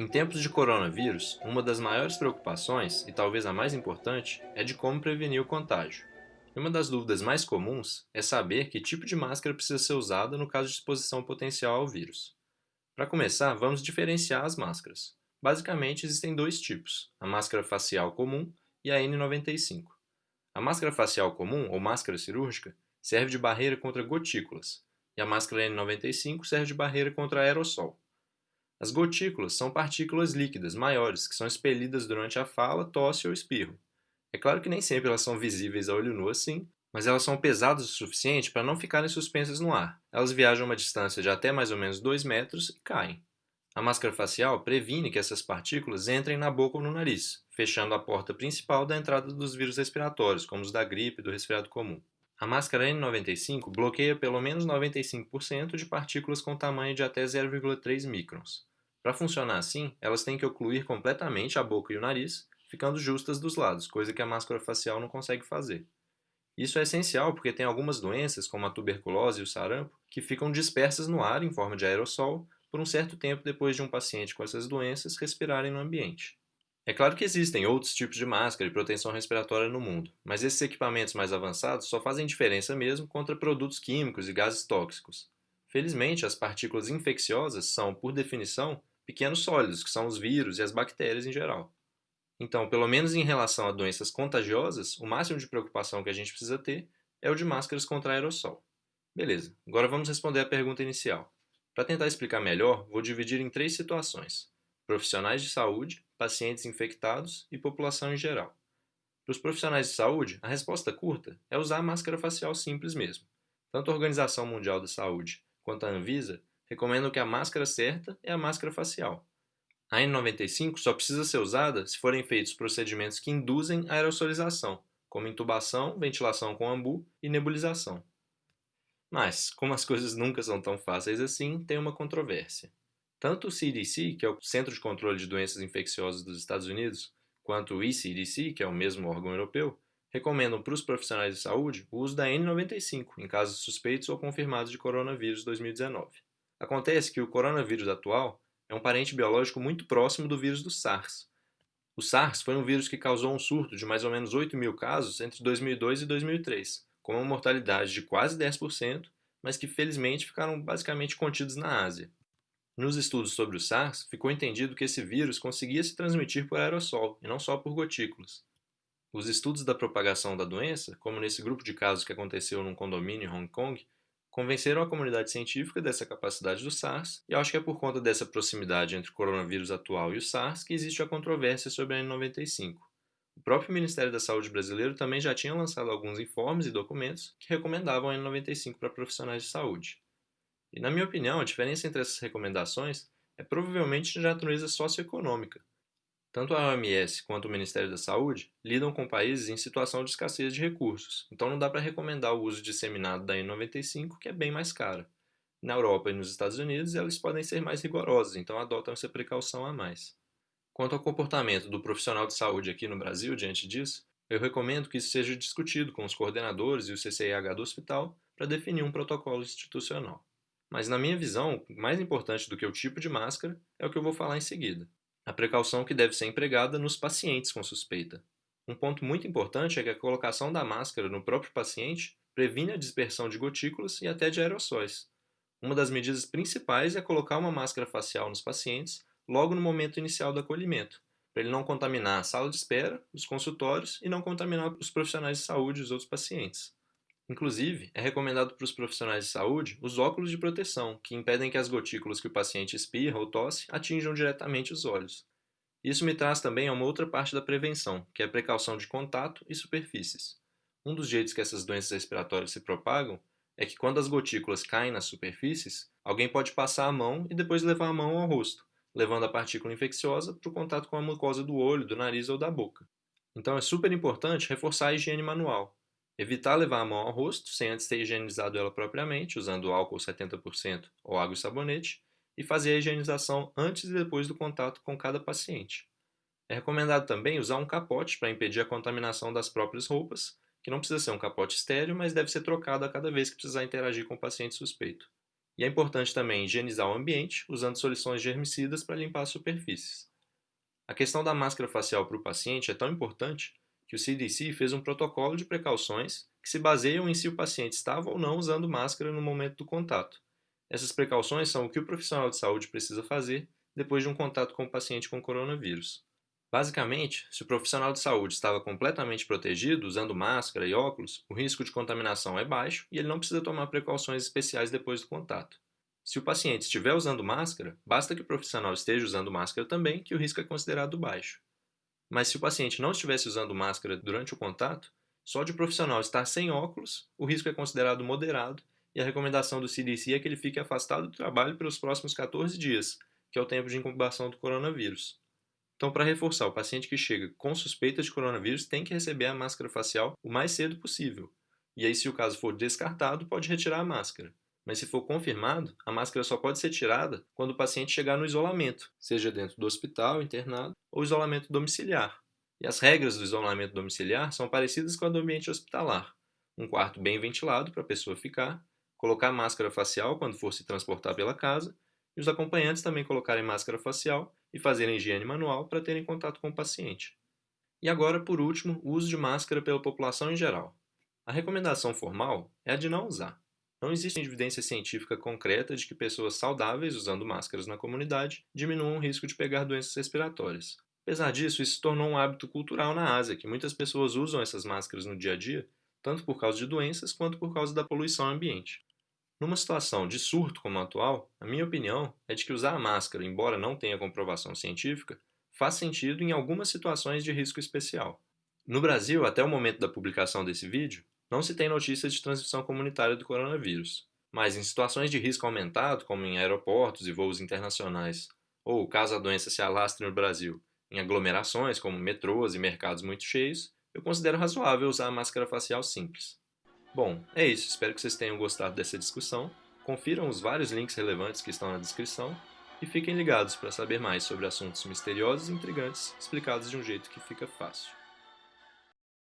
Em tempos de coronavírus, uma das maiores preocupações, e talvez a mais importante, é de como prevenir o contágio. E uma das dúvidas mais comuns é saber que tipo de máscara precisa ser usada no caso de exposição potencial ao vírus. Para começar, vamos diferenciar as máscaras. Basicamente, existem dois tipos, a máscara facial comum e a N95. A máscara facial comum, ou máscara cirúrgica, serve de barreira contra gotículas, e a máscara N95 serve de barreira contra aerossol. As gotículas são partículas líquidas maiores que são expelidas durante a fala, tosse ou espirro. É claro que nem sempre elas são visíveis a olho nu assim, mas elas são pesadas o suficiente para não ficarem suspensas no ar. Elas viajam uma distância de até mais ou menos 2 metros e caem. A máscara facial previne que essas partículas entrem na boca ou no nariz, fechando a porta principal da entrada dos vírus respiratórios, como os da gripe e do resfriado comum. A máscara N95 bloqueia pelo menos 95% de partículas com tamanho de até 0,3 microns. Para funcionar assim, elas têm que ocluir completamente a boca e o nariz, ficando justas dos lados, coisa que a máscara facial não consegue fazer. Isso é essencial porque tem algumas doenças, como a tuberculose e o sarampo, que ficam dispersas no ar em forma de aerossol por um certo tempo depois de um paciente com essas doenças respirarem no ambiente. É claro que existem outros tipos de máscara e proteção respiratória no mundo, mas esses equipamentos mais avançados só fazem diferença mesmo contra produtos químicos e gases tóxicos. Felizmente, as partículas infecciosas são, por definição, pequenos sólidos, que são os vírus e as bactérias em geral. Então, pelo menos em relação a doenças contagiosas, o máximo de preocupação que a gente precisa ter é o de máscaras contra aerossol. Beleza, agora vamos responder a pergunta inicial. Para tentar explicar melhor, vou dividir em três situações: profissionais de saúde, pacientes infectados e população em geral. Para os profissionais de saúde, a resposta curta é usar a máscara facial simples mesmo. Tanto a Organização Mundial da Saúde quanto a Anvisa recomendam que a máscara certa é a máscara facial. A N95 só precisa ser usada se forem feitos procedimentos que induzem a aerosolização, como intubação, ventilação com ambu e nebulização. Mas, como as coisas nunca são tão fáceis assim, tem uma controvérsia. Tanto o CDC, que é o Centro de Controle de Doenças Infecciosas dos Estados Unidos, quanto o ECDC, que é o mesmo órgão europeu, recomendam para os profissionais de saúde o uso da N95 em casos suspeitos ou confirmados de coronavírus 2019. Acontece que o coronavírus atual é um parente biológico muito próximo do vírus do SARS. O SARS foi um vírus que causou um surto de mais ou menos 8 mil casos entre 2002 e 2003, com uma mortalidade de quase 10%, mas que felizmente ficaram basicamente contidos na Ásia. Nos estudos sobre o SARS, ficou entendido que esse vírus conseguia se transmitir por aerossol e não só por gotículas. Os estudos da propagação da doença, como nesse grupo de casos que aconteceu num condomínio em Hong Kong, convenceram a comunidade científica dessa capacidade do SARS, e acho que é por conta dessa proximidade entre o coronavírus atual e o SARS que existe a controvérsia sobre a N95. O próprio Ministério da Saúde brasileiro também já tinha lançado alguns informes e documentos que recomendavam a N95 para profissionais de saúde. E, na minha opinião, a diferença entre essas recomendações é provavelmente de natureza socioeconômica, tanto a OMS quanto o Ministério da Saúde lidam com países em situação de escassez de recursos, então não dá para recomendar o uso disseminado da N95, que é bem mais cara. Na Europa e nos Estados Unidos, elas podem ser mais rigorosas, então adotam essa precaução a mais. Quanto ao comportamento do profissional de saúde aqui no Brasil diante disso, eu recomendo que isso seja discutido com os coordenadores e o CCIH do hospital para definir um protocolo institucional. Mas, na minha visão, mais importante do que o tipo de máscara é o que eu vou falar em seguida a precaução que deve ser empregada nos pacientes com suspeita. Um ponto muito importante é que a colocação da máscara no próprio paciente previne a dispersão de gotículas e até de aerossóis. Uma das medidas principais é colocar uma máscara facial nos pacientes logo no momento inicial do acolhimento, para ele não contaminar a sala de espera, os consultórios e não contaminar os profissionais de saúde e os outros pacientes. Inclusive, é recomendado para os profissionais de saúde os óculos de proteção, que impedem que as gotículas que o paciente espirra ou tosse atinjam diretamente os olhos. Isso me traz também a uma outra parte da prevenção, que é a precaução de contato e superfícies. Um dos jeitos que essas doenças respiratórias se propagam é que quando as gotículas caem nas superfícies, alguém pode passar a mão e depois levar a mão ao rosto, levando a partícula infecciosa para o contato com a mucosa do olho, do nariz ou da boca. Então é super importante reforçar a higiene manual, Evitar levar a mão ao rosto sem antes ter higienizado ela propriamente, usando álcool 70% ou água e sabonete, e fazer a higienização antes e depois do contato com cada paciente. É recomendado também usar um capote para impedir a contaminação das próprias roupas, que não precisa ser um capote estéreo, mas deve ser trocado a cada vez que precisar interagir com o paciente suspeito. E é importante também higienizar o ambiente usando soluções germicidas para limpar as superfícies. A questão da máscara facial para o paciente é tão importante que o CDC fez um protocolo de precauções que se baseiam em se o paciente estava ou não usando máscara no momento do contato. Essas precauções são o que o profissional de saúde precisa fazer depois de um contato com o paciente com coronavírus. Basicamente, se o profissional de saúde estava completamente protegido, usando máscara e óculos, o risco de contaminação é baixo e ele não precisa tomar precauções especiais depois do contato. Se o paciente estiver usando máscara, basta que o profissional esteja usando máscara também, que o risco é considerado baixo. Mas se o paciente não estivesse usando máscara durante o contato, só de o profissional estar sem óculos, o risco é considerado moderado e a recomendação do CDC é que ele fique afastado do trabalho pelos próximos 14 dias, que é o tempo de incubação do coronavírus. Então, para reforçar, o paciente que chega com suspeita de coronavírus tem que receber a máscara facial o mais cedo possível. E aí, se o caso for descartado, pode retirar a máscara. Mas se for confirmado, a máscara só pode ser tirada quando o paciente chegar no isolamento, seja dentro do hospital, internado, ou isolamento domiciliar. E as regras do isolamento domiciliar são parecidas com a do ambiente hospitalar. Um quarto bem ventilado para a pessoa ficar, colocar máscara facial quando for se transportar pela casa, e os acompanhantes também colocarem máscara facial e fazerem higiene manual para terem contato com o paciente. E agora, por último, o uso de máscara pela população em geral. A recomendação formal é a de não usar. Não existe evidência científica concreta de que pessoas saudáveis usando máscaras na comunidade diminuam o risco de pegar doenças respiratórias. Apesar disso, isso se tornou um hábito cultural na Ásia, que muitas pessoas usam essas máscaras no dia a dia, tanto por causa de doenças quanto por causa da poluição ambiente. Numa situação de surto como a atual, a minha opinião é de que usar a máscara, embora não tenha comprovação científica, faz sentido em algumas situações de risco especial. No Brasil, até o momento da publicação desse vídeo, não se tem notícias de transmissão comunitária do coronavírus, mas em situações de risco aumentado, como em aeroportos e voos internacionais, ou caso a doença se alastre no Brasil, em aglomerações como metrôs e mercados muito cheios, eu considero razoável usar a máscara facial simples. Bom, é isso, espero que vocês tenham gostado dessa discussão, confiram os vários links relevantes que estão na descrição e fiquem ligados para saber mais sobre assuntos misteriosos e intrigantes explicados de um jeito que fica fácil.